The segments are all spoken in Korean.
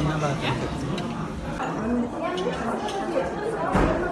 こんなバーガー。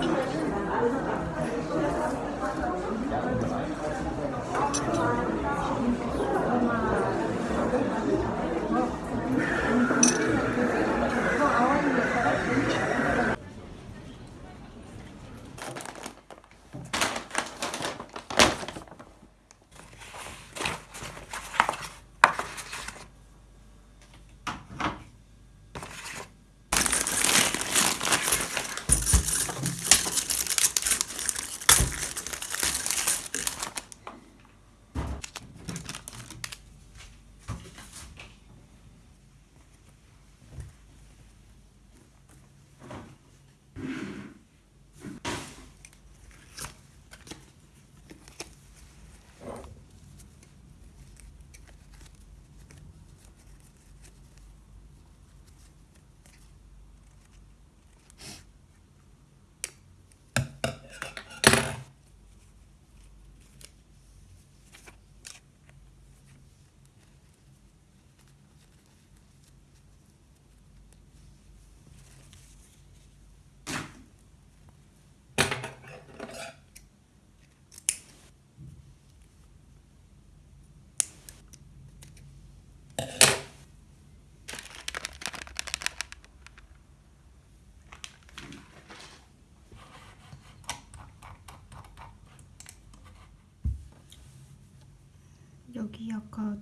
여기 아까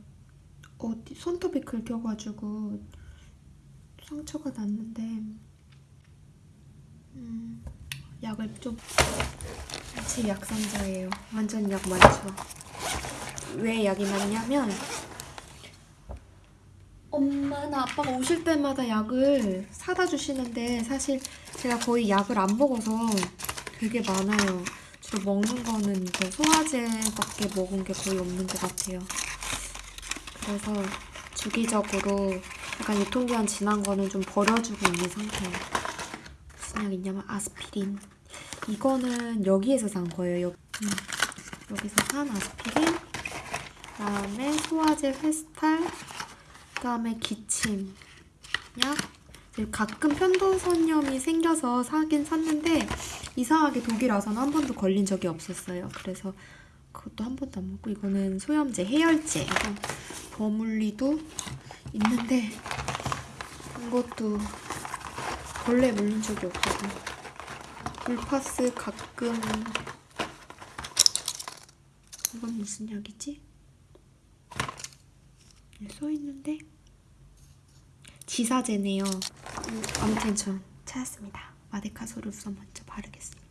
어디 손톱이 긁혀가지고 상처가 났는데 음, 약을 좀 제 약상자예요. 완전 약 많죠. 왜 약이 많냐면 엄마나 아빠가 오실 때마다 약을 사다 주시는데 사실 제가 거의 약을 안 먹어서 되게 많아요. 주로 먹는 거는 이거 소화제밖에 먹은 게 거의 없는 것 같아요. 그래서 주기적으로 약간 유통기한 지난 거는 좀 버려주고 있는 상태예요. 무슨 약 있냐면 아스피린. 이거는 여기에서 산 거예요. 여, 음, 여기서 산 아스피린. 그다음에 소화제 페스탈. 그 다음에 기침 약. 가끔 편도선염이 생겨서 사긴 샀는데 이상하게 독일 와서는 한 번도 걸린 적이 없었어요. 그래서 그것도 한 번도 안 먹고 이거는 소염제, 해열제, 버물리도 있는데 이것도 벌레 물린 적이 없거든. 불파스 가끔 이건 무슨 약이지? 써 있는데 지사제네요. 음, 아무튼 전 찾았습니다. 마데카소를 우선 먼저 바르겠습니다.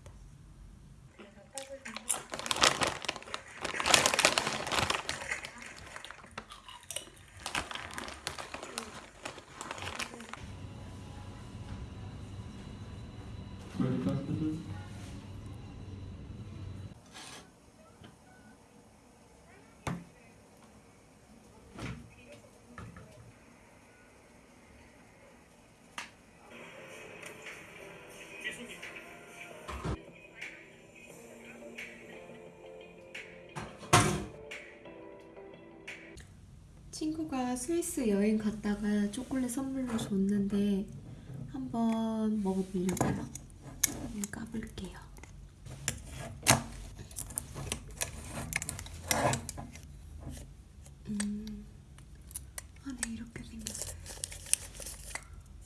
친구가 스위스 여행 갔다가 초콜릿 선물로 줬는데 한번 먹어보려고요. 까볼게요. 음, 안에 이렇게 생겼어요.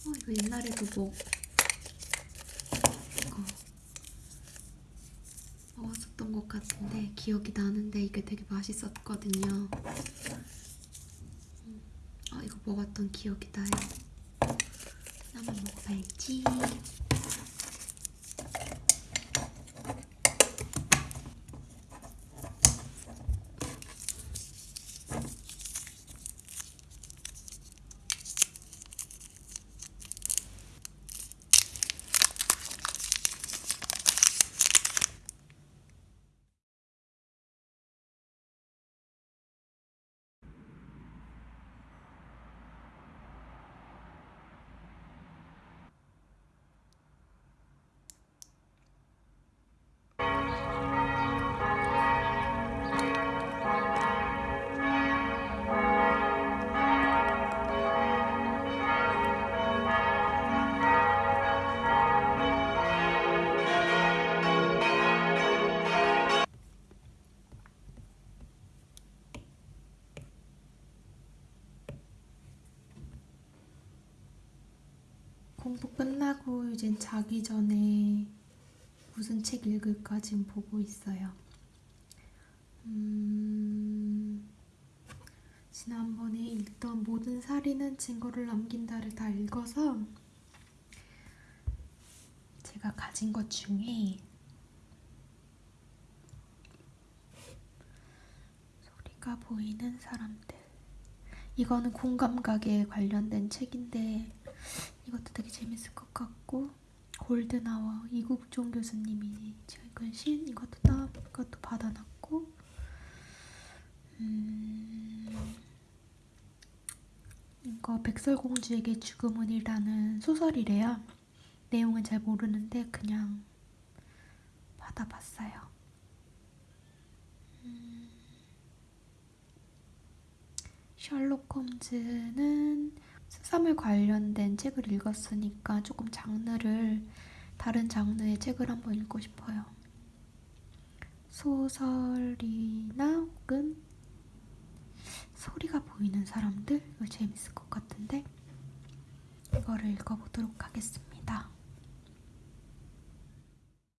어, 이거 옛날에도 뭐 이거 먹었었던 것 같은데 기억이 나는데 이게 되게 맛있었거든요. 먹었던 기억이 나요. 한번 먹어봐야지. 공부 끝나고 이제 자기 전에 무슨 책 읽을까 지금 보고 있어요. 음, 지난번에 읽던 모든 살인은 증거를 남긴다를 다 읽어서 제가 가진 것 중에 소리가 보이는 사람들 이거는 공감각에 관련된 책인데 이것도 되게 재밌을 것 같고 골드나워 이국종 교수님이 읽은 신 이것도 따 이것도 받아놨고 음, 이거 백설공주에게 죽음은이라는 소설이래요. 내용은 잘 모르는데 그냥 받아봤어요. 음, 셜록 홈즈는 수사물 관련된 책을 읽었으니까 조금 장르를 다른 장르의 책을 한번 읽고 싶어요. 소설이나 혹은 소리가 보이는 사람들 이거 재밌을 것 같은데 이거를 읽어보도록 하겠습니다.